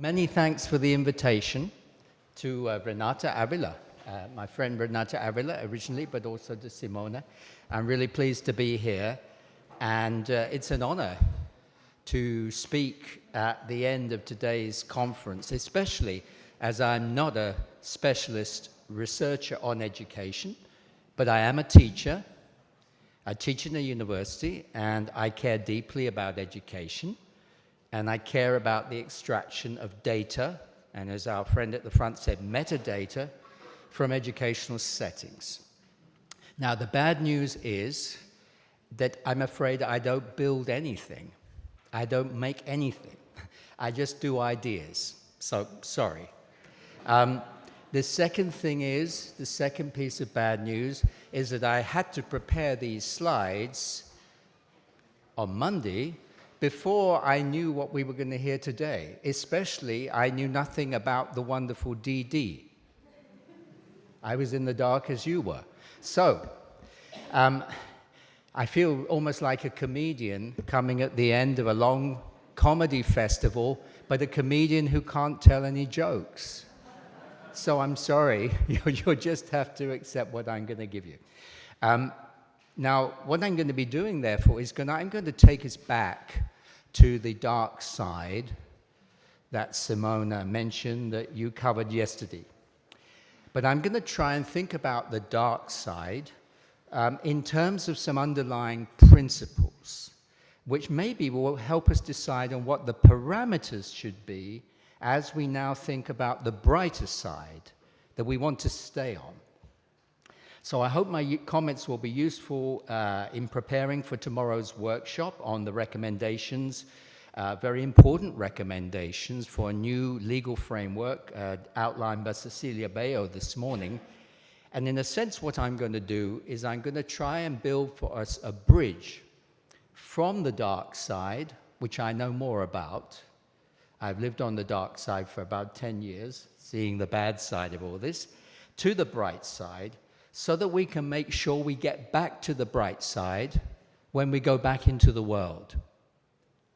many thanks for the invitation to uh, Renata Avila, uh, my friend Renata Avila originally, but also to Simona. I'm really pleased to be here, and uh, it's an honor to speak at the end of today's conference, especially as I'm not a specialist researcher on education, but I am a teacher. I teach in a university, and I care deeply about education and I care about the extraction of data, and as our friend at the front said, metadata from educational settings. Now, the bad news is that I'm afraid I don't build anything. I don't make anything. I just do ideas. So, sorry. Um, the second thing is, the second piece of bad news is that I had to prepare these slides on Monday before I knew what we were going to hear today. Especially, I knew nothing about the wonderful DD. I was in the dark as you were. So, um, I feel almost like a comedian coming at the end of a long comedy festival, but a comedian who can't tell any jokes. So I'm sorry, you'll just have to accept what I'm going to give you. Um, now, what I'm going to be doing, therefore, is going to, I'm going to take us back to the dark side that Simona mentioned that you covered yesterday. But I'm going to try and think about the dark side um, in terms of some underlying principles, which maybe will help us decide on what the parameters should be as we now think about the brighter side that we want to stay on. So I hope my comments will be useful uh, in preparing for tomorrow's workshop on the recommendations, uh, very important recommendations for a new legal framework uh, outlined by Cecilia Bayo this morning. And in a sense, what I'm going to do is I'm going to try and build for us a bridge from the dark side, which I know more about. I've lived on the dark side for about 10 years, seeing the bad side of all this, to the bright side, so that we can make sure we get back to the bright side when we go back into the world.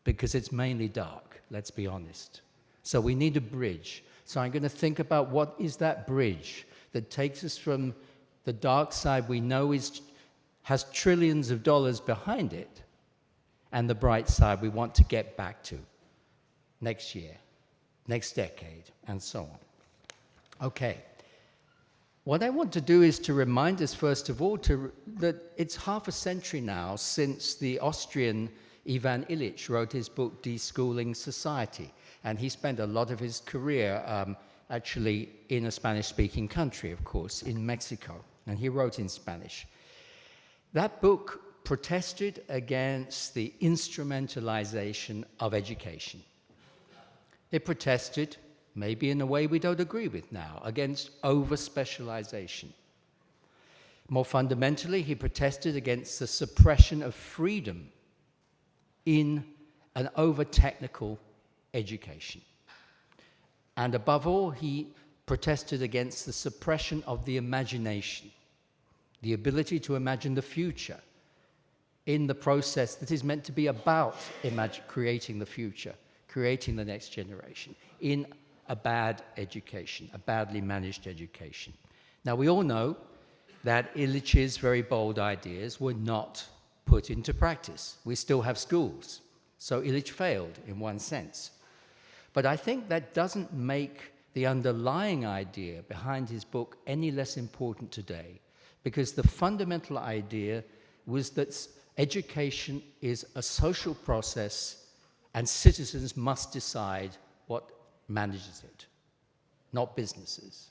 Because it's mainly dark, let's be honest. So we need a bridge. So I'm going to think about what is that bridge that takes us from the dark side we know is, has trillions of dollars behind it and the bright side we want to get back to next year, next decade, and so on. Okay. What I want to do is to remind us, first of all, to, that it's half a century now since the Austrian Ivan Illich wrote his book, Deschooling Society. And he spent a lot of his career um, actually in a Spanish-speaking country, of course, in Mexico. And he wrote in Spanish. That book protested against the instrumentalization of education. It protested maybe in a way we don't agree with now, against over-specialization. More fundamentally, he protested against the suppression of freedom in an over-technical education. And above all, he protested against the suppression of the imagination, the ability to imagine the future in the process that is meant to be about creating the future, creating the next generation, in a bad education, a badly managed education. Now, we all know that Illich's very bold ideas were not put into practice. We still have schools. So Illich failed in one sense. But I think that doesn't make the underlying idea behind his book any less important today, because the fundamental idea was that education is a social process and citizens must decide manages it, not businesses.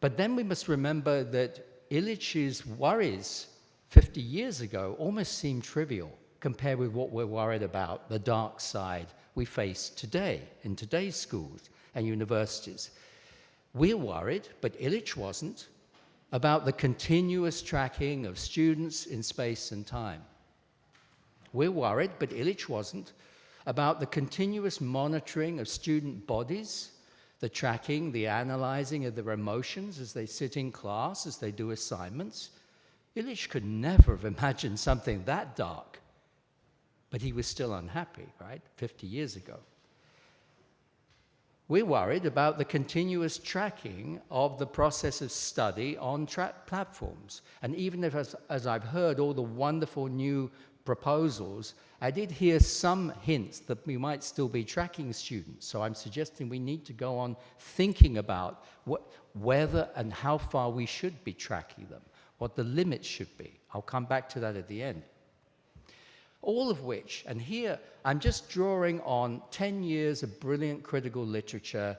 But then we must remember that Illich's worries 50 years ago almost seem trivial compared with what we're worried about, the dark side we face today in today's schools and universities. We're worried, but Illich wasn't, about the continuous tracking of students in space and time. We're worried, but Illich wasn't, about the continuous monitoring of student bodies, the tracking, the analyzing of their emotions as they sit in class, as they do assignments. Illich could never have imagined something that dark, but he was still unhappy, right, 50 years ago. we're worried about the continuous tracking of the process of study on platforms. And even if, as, as I've heard all the wonderful new proposals, I did hear some hints that we might still be tracking students. So I'm suggesting we need to go on thinking about what, whether and how far we should be tracking them, what the limits should be. I'll come back to that at the end. All of which, and here I'm just drawing on 10 years of brilliant critical literature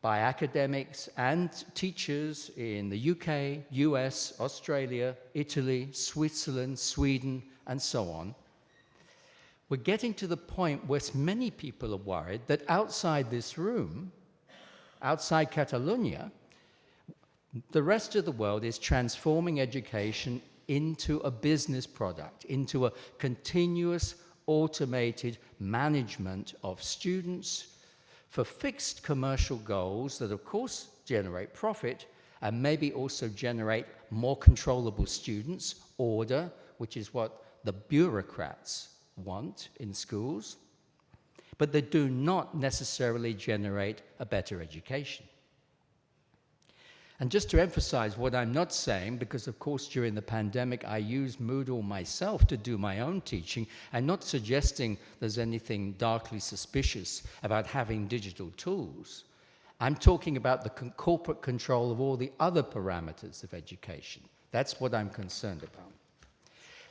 by academics and teachers in the UK, US, Australia, Italy, Switzerland, Sweden, and so on. We're getting to the point where many people are worried that outside this room, outside Catalonia, the rest of the world is transforming education into a business product, into a continuous automated management of students for fixed commercial goals that of course generate profit and maybe also generate more controllable students, order, which is what the bureaucrats want in schools, but they do not necessarily generate a better education. And just to emphasize what I'm not saying, because of course during the pandemic I used Moodle myself to do my own teaching, I'm not suggesting there's anything darkly suspicious about having digital tools. I'm talking about the con corporate control of all the other parameters of education. That's what I'm concerned about.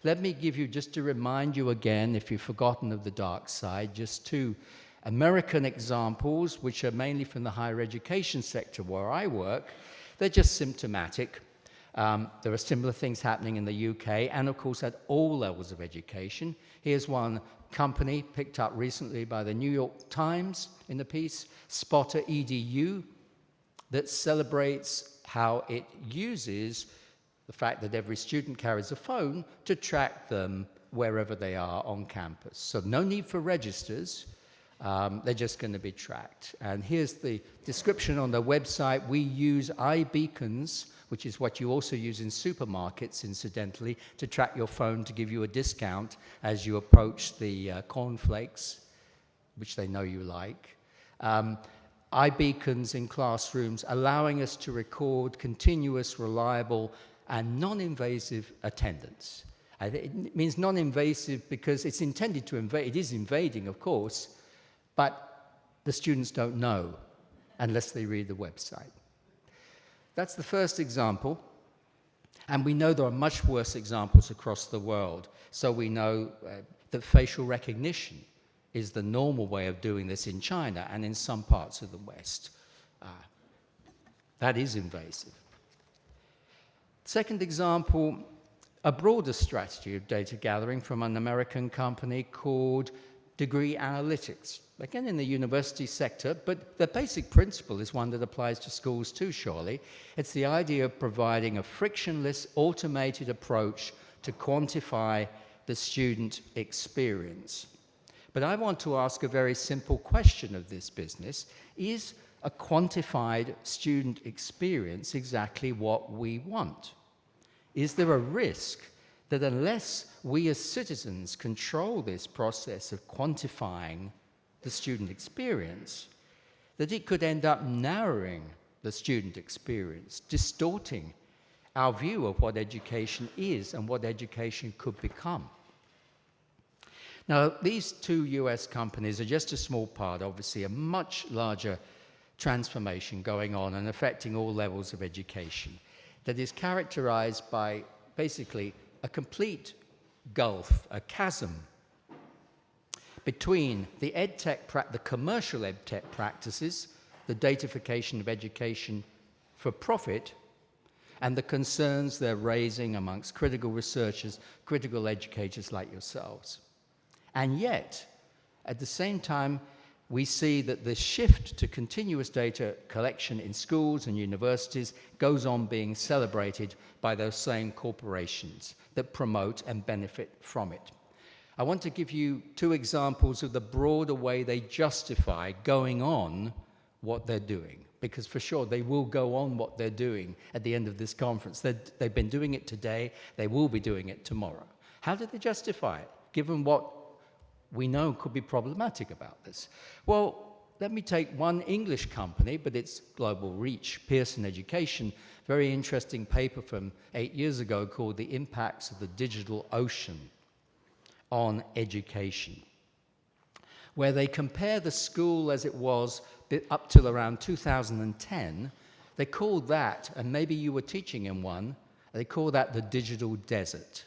Let me give you, just to remind you again, if you've forgotten of the dark side, just two American examples, which are mainly from the higher education sector where I work, they're just symptomatic. Um, there are similar things happening in the UK and, of course, at all levels of education. Here's one company picked up recently by the New York Times in the piece, Spotter EDU, that celebrates how it uses the fact that every student carries a phone to track them wherever they are on campus. So no need for registers. Um, they're just going to be tracked. And here's the description on the website. We use iBeacons, which is what you also use in supermarkets, incidentally, to track your phone to give you a discount as you approach the uh, cornflakes, which they know you like. Um, iBeacons in classrooms, allowing us to record continuous, reliable, and non-invasive attendance. it means non-invasive because it's intended to invade, it is invading, of course, but the students don't know unless they read the website. That's the first example. And we know there are much worse examples across the world. So we know uh, that facial recognition is the normal way of doing this in China and in some parts of the West. Uh, that is invasive. Second example, a broader strategy of data gathering from an American company called Degree Analytics again in the university sector, but the basic principle is one that applies to schools too, surely. It's the idea of providing a frictionless, automated approach to quantify the student experience. But I want to ask a very simple question of this business. Is a quantified student experience exactly what we want? Is there a risk that unless we as citizens control this process of quantifying the student experience, that it could end up narrowing the student experience, distorting our view of what education is and what education could become. Now, these two US companies are just a small part, obviously, a much larger transformation going on and affecting all levels of education that is characterized by basically a complete gulf, a chasm between the edtech, the commercial edtech practices, the datification of education for profit, and the concerns they're raising amongst critical researchers, critical educators like yourselves. And yet, at the same time, we see that the shift to continuous data collection in schools and universities goes on being celebrated by those same corporations that promote and benefit from it. I want to give you two examples of the broader way they justify going on what they're doing. Because for sure, they will go on what they're doing at the end of this conference. they have been doing it today, they will be doing it tomorrow. How do they justify it, given what we know could be problematic about this? Well, let me take one English company, but it's global reach, Pearson Education, very interesting paper from eight years ago called The Impacts of the Digital Ocean on Education, where they compare the school as it was up till around 2010. They called that, and maybe you were teaching in one, they call that the digital desert.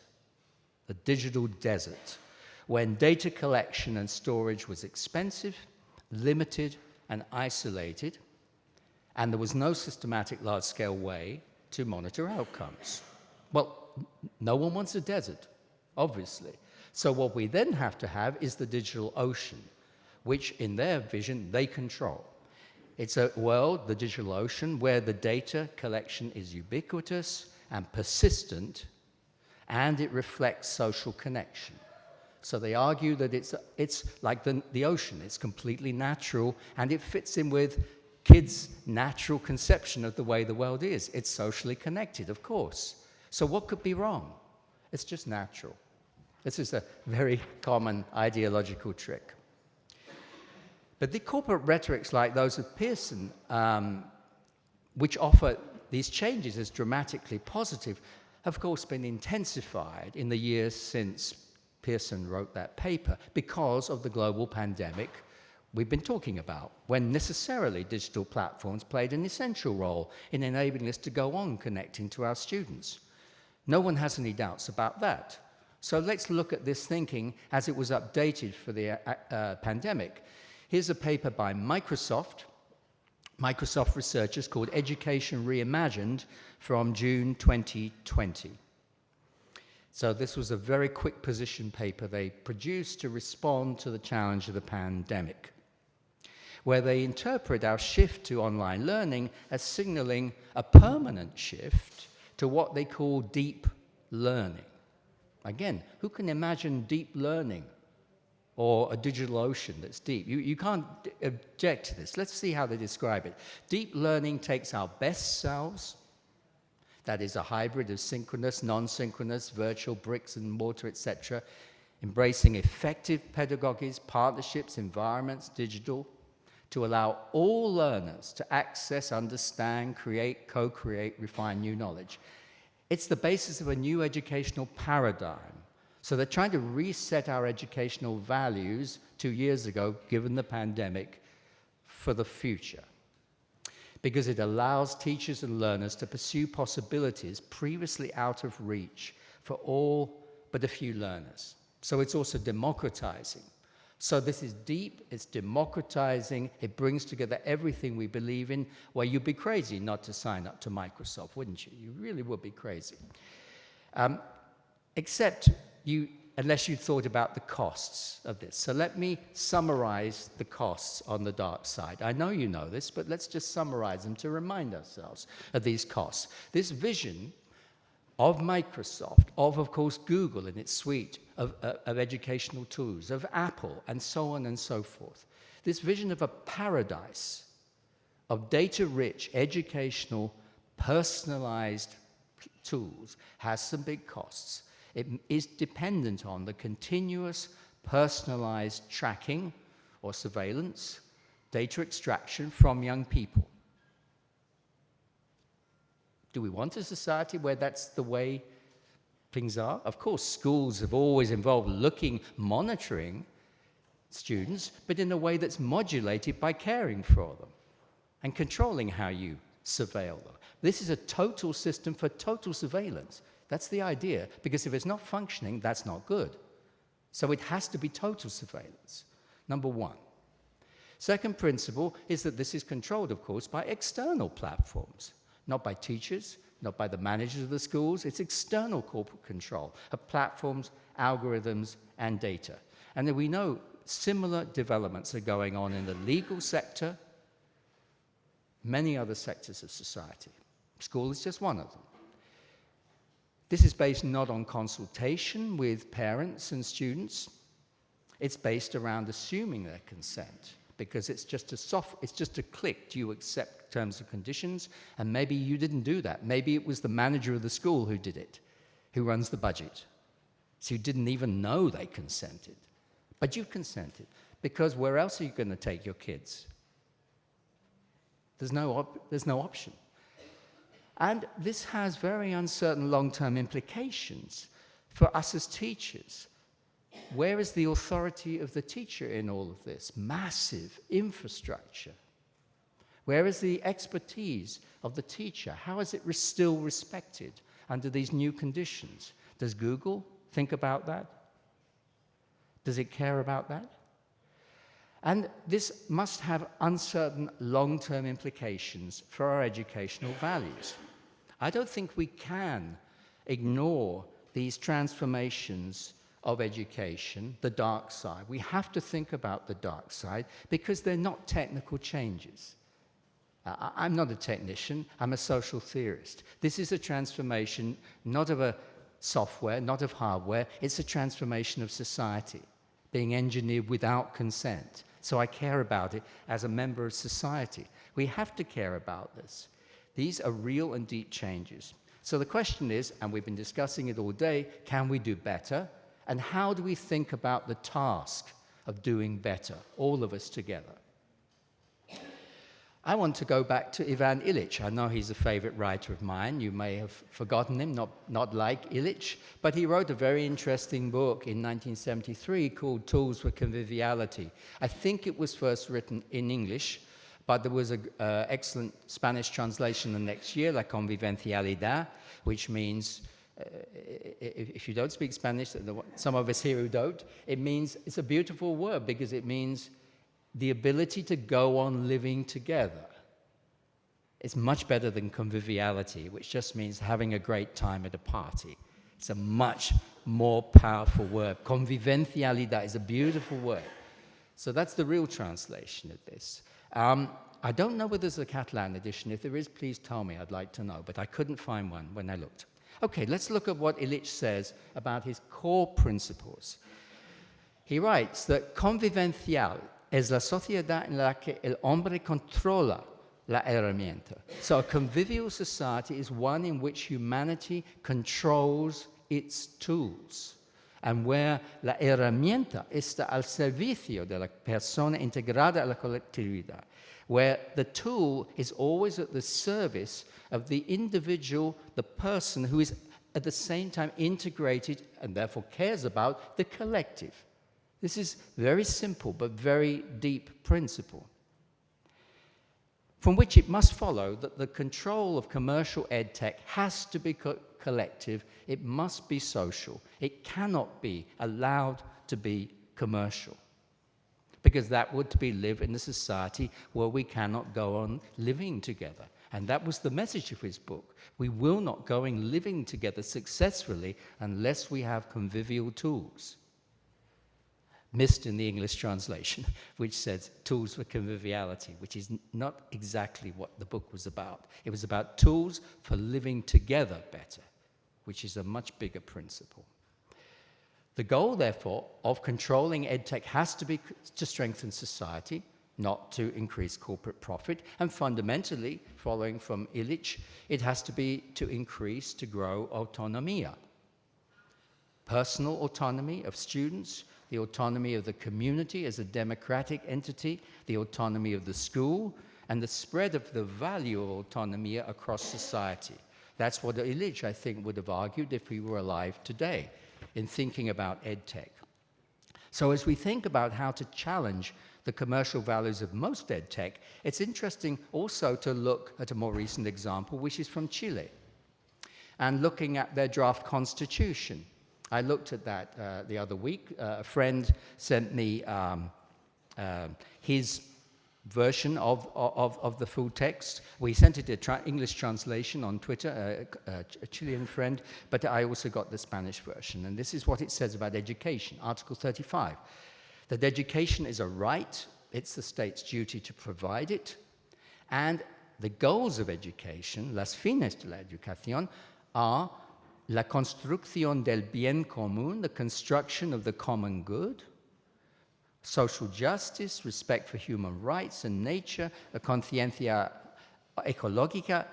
The digital desert, when data collection and storage was expensive, limited, and isolated, and there was no systematic large-scale way to monitor outcomes. Well, no one wants a desert, obviously. So what we then have to have is the digital ocean, which in their vision, they control. It's a world, the digital ocean, where the data collection is ubiquitous and persistent, and it reflects social connection. So they argue that it's, it's like the, the ocean, it's completely natural, and it fits in with kids' natural conception of the way the world is. It's socially connected, of course. So what could be wrong? It's just natural. This is a very common ideological trick. But the corporate rhetorics like those of Pearson, um, which offer these changes as dramatically positive, have of course been intensified in the years since Pearson wrote that paper because of the global pandemic we've been talking about, when necessarily digital platforms played an essential role in enabling us to go on connecting to our students. No one has any doubts about that. So let's look at this thinking as it was updated for the uh, uh, pandemic. Here's a paper by Microsoft, Microsoft researchers called Education Reimagined from June 2020. So this was a very quick position paper they produced to respond to the challenge of the pandemic, where they interpret our shift to online learning as signaling a permanent shift to what they call deep learning. Again, who can imagine deep learning or a digital ocean that's deep? You, you can't object to this. Let's see how they describe it. Deep learning takes our best selves, that is a hybrid of synchronous, non-synchronous, virtual, bricks and mortar, etc., embracing effective pedagogies, partnerships, environments, digital, to allow all learners to access, understand, create, co-create, refine new knowledge. It's the basis of a new educational paradigm. So they're trying to reset our educational values two years ago, given the pandemic, for the future. Because it allows teachers and learners to pursue possibilities previously out of reach for all but a few learners. So it's also democratizing. So this is deep, it's democratizing, it brings together everything we believe in. Well, you'd be crazy not to sign up to Microsoft, wouldn't you? You really would be crazy. Um, except you, unless you thought about the costs of this. So let me summarize the costs on the dark side. I know you know this, but let's just summarize them to remind ourselves of these costs. This vision of Microsoft, of, of course, Google and its suite of, uh, of educational tools, of Apple, and so on and so forth. This vision of a paradise of data-rich, educational, personalized tools has some big costs. It is dependent on the continuous personalized tracking or surveillance, data extraction from young people. Do we want a society where that's the way things are? Of course, schools have always involved looking, monitoring students, but in a way that's modulated by caring for them and controlling how you surveil them. This is a total system for total surveillance. That's the idea, because if it's not functioning, that's not good. So it has to be total surveillance, number one. Second principle is that this is controlled, of course, by external platforms not by teachers, not by the managers of the schools. It's external corporate control of platforms, algorithms, and data. And then we know similar developments are going on in the legal sector, many other sectors of society. School is just one of them. This is based not on consultation with parents and students. It's based around assuming their consent because it's just a soft, it's just a click. Do you accept terms and conditions? And maybe you didn't do that. Maybe it was the manager of the school who did it, who runs the budget. So you didn't even know they consented. But you consented because where else are you going to take your kids? There's no, there's no option. And this has very uncertain long-term implications for us as teachers. Where is the authority of the teacher in all of this? Massive infrastructure. Where is the expertise of the teacher? How is it still respected under these new conditions? Does Google think about that? Does it care about that? And this must have uncertain long-term implications for our educational values. I don't think we can ignore these transformations of education, the dark side. We have to think about the dark side because they're not technical changes. Uh, I'm not a technician, I'm a social theorist. This is a transformation not of a software, not of hardware, it's a transformation of society being engineered without consent. So I care about it as a member of society. We have to care about this. These are real and deep changes. So the question is, and we've been discussing it all day, can we do better? And how do we think about the task of doing better, all of us together? I want to go back to Ivan Illich. I know he's a favorite writer of mine. You may have forgotten him, not, not like Illich, but he wrote a very interesting book in 1973 called Tools for Conviviality. I think it was first written in English, but there was an uh, excellent Spanish translation the next year, La Convivencialidad, which means, if you don't speak Spanish, some of us here who don't, it means, it's a beautiful word because it means the ability to go on living together It's much better than conviviality, which just means having a great time at a party. It's a much more powerful word. Convivencialidad is a beautiful word. So that's the real translation of this. Um, I don't know whether there's a Catalan edition. If there is, please tell me. I'd like to know. But I couldn't find one when I looked. Okay, let's look at what Illich says about his core principles. He writes that convivencial es la sociedad en la que el hombre controla la herramienta. So a convivial society is one in which humanity controls its tools and where la herramienta está al servicio de la persona integrada a la colectividad, where the tool is always at the service of the individual, the person who is at the same time integrated and therefore cares about the collective. This is very simple but very deep principle from which it must follow that the control of commercial ed tech has to be co collective, it must be social, it cannot be allowed to be commercial. Because that would be live in a society where we cannot go on living together. And that was the message of his book. We will not go on living together successfully unless we have convivial tools missed in the English translation, which says tools for conviviality, which is not exactly what the book was about. It was about tools for living together better, which is a much bigger principle. The goal, therefore, of controlling EdTech has to be to strengthen society, not to increase corporate profit. And fundamentally, following from Illich, it has to be to increase, to grow autonomia. Personal autonomy of students, the autonomy of the community as a democratic entity, the autonomy of the school, and the spread of the value of autonomy across society. That's what Illich, I think, would have argued if he were alive today in thinking about EdTech. So as we think about how to challenge the commercial values of most EdTech, it's interesting also to look at a more recent example, which is from Chile, and looking at their draft constitution. I looked at that uh, the other week. Uh, a friend sent me um, uh, his version of, of, of, the full text. We sent it a tra English translation on Twitter, uh, uh, a Chilean friend, but I also got the Spanish version. And this is what it says about education, Article 35. That education is a right, it's the state's duty to provide it, and the goals of education, las fines de la educación, are la construcción del bien común, the construction of the common good, social justice, respect for human rights and nature, la conciencia ecológica,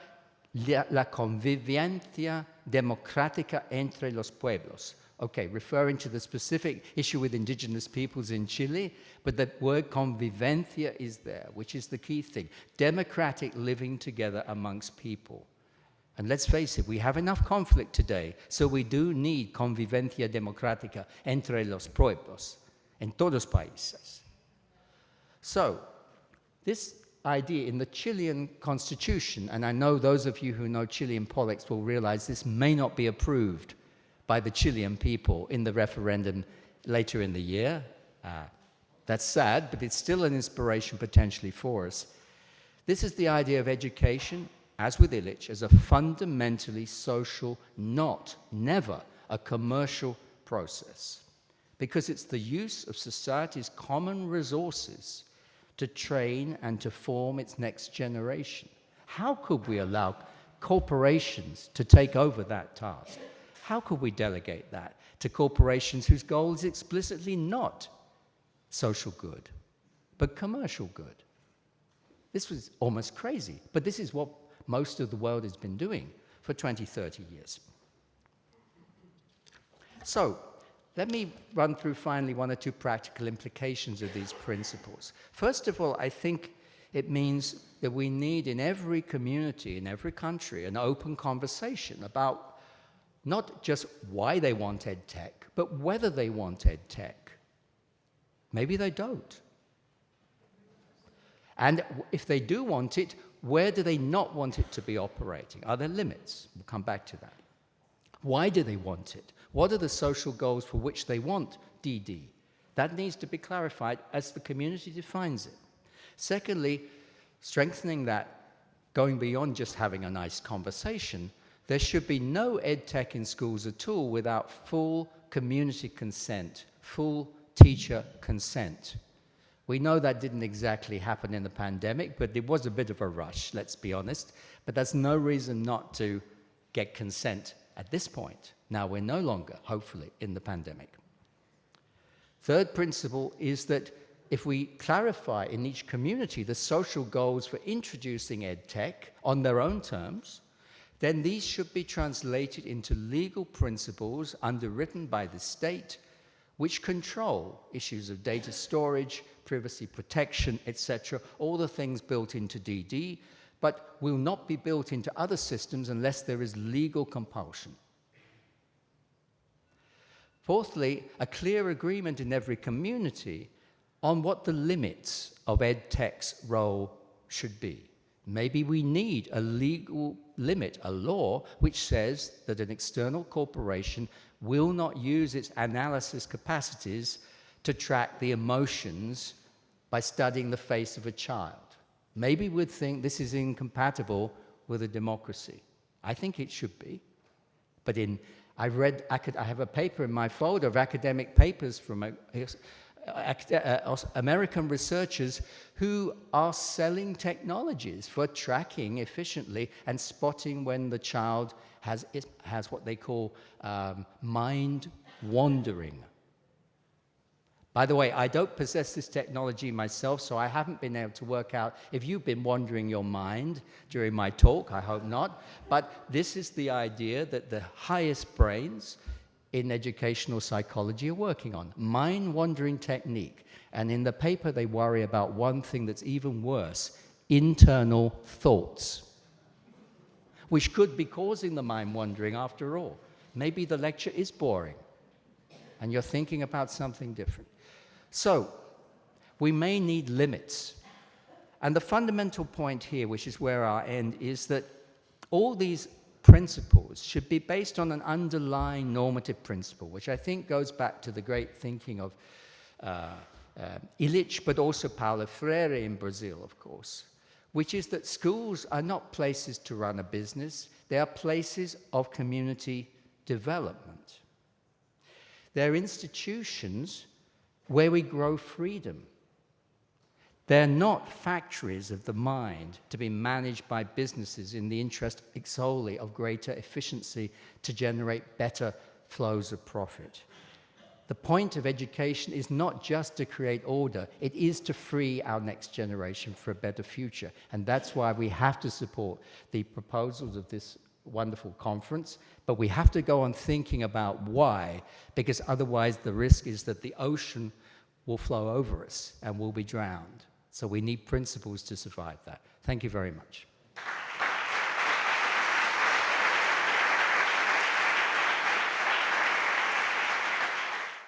la, convivencia democrática entre los pueblos. Okay, referring to the specific issue with indigenous peoples in Chile, but the word convivencia is there, which is the key thing. Democratic living together amongst people. And let's face it, we have enough conflict today, so we do need convivencia democrática entre los pueblos, en todos países. So, this idea in the Chilean constitution, and I know those of you who know Chilean politics will realize this may not be approved by the Chilean people in the referendum later in the year. Uh, that's sad, but it's still an inspiration potentially for us. This is the idea of education, as with Illich, as a fundamentally social, not, never, a commercial process. Because it's the use of society's common resources to train and to form its next generation. How could we allow corporations to take over that task? How could we delegate that to corporations whose goal is explicitly not social good, but commercial good? This was almost crazy, but this is what most of the world has been doing for 20, 30 years. So, let me run through finally one or two practical implications of these principles. First of all, I think it means that we need in every community, in every country, an open conversation about not just why they want ed tech, but whether they want ed tech. Maybe they don't. And if they do want it, where do they not want it to be operating? Are there limits? We'll come back to that. Why do they want it? What are the social goals for which they want DD? That needs to be clarified as the community defines it. Secondly, strengthening that, going beyond just having a nice conversation, there should be no ed tech in schools at all without full community consent, full teacher consent. We know that didn't exactly happen in the pandemic, but it was a bit of a rush, let's be honest. But that's no reason not to get consent at this point. Now we're no longer, hopefully, in the pandemic. Third principle is that if we clarify in each community the social goals for introducing EdTech on their own terms, then these should be translated into legal principles underwritten by the state which control issues of data storage, privacy protection, etc., all the things built into DD, but will not be built into other systems unless there is legal compulsion. Fourthly, a clear agreement in every community on what the limits of EdTech's role should be. Maybe we need a legal limit, a law, which says that an external corporation will not use its analysis capacities to track the emotions by studying the face of a child. Maybe we'd think this is incompatible with a democracy. I think it should be. But in I've read, I have a paper in my folder of academic papers from uh, uh, American researchers who are selling technologies for tracking efficiently and spotting when the child has, has what they call um, mind wandering. By the way, I don't possess this technology myself, so I haven't been able to work out if you've been wandering your mind during my talk, I hope not. But this is the idea that the highest brains in educational psychology are working on, mind wandering technique. And in the paper, they worry about one thing that's even worse, internal thoughts, which could be causing the mind wandering after all. Maybe the lecture is boring, and you're thinking about something different. So, we may need limits. And the fundamental point here, which is where I end, is that all these principles should be based on an underlying normative principle, which I think goes back to the great thinking of uh, uh, Illich, but also Paulo Freire in Brazil, of course, which is that schools are not places to run a business, they are places of community development. They're institutions where we grow freedom. They're not factories of the mind to be managed by businesses in the interest solely of greater efficiency to generate better flows of profit. The point of education is not just to create order, it is to free our next generation for a better future. And that's why we have to support the proposals of this wonderful conference, but we have to go on thinking about why, because otherwise the risk is that the ocean will flow over us and we'll be drowned. So we need principles to survive that. Thank you very much.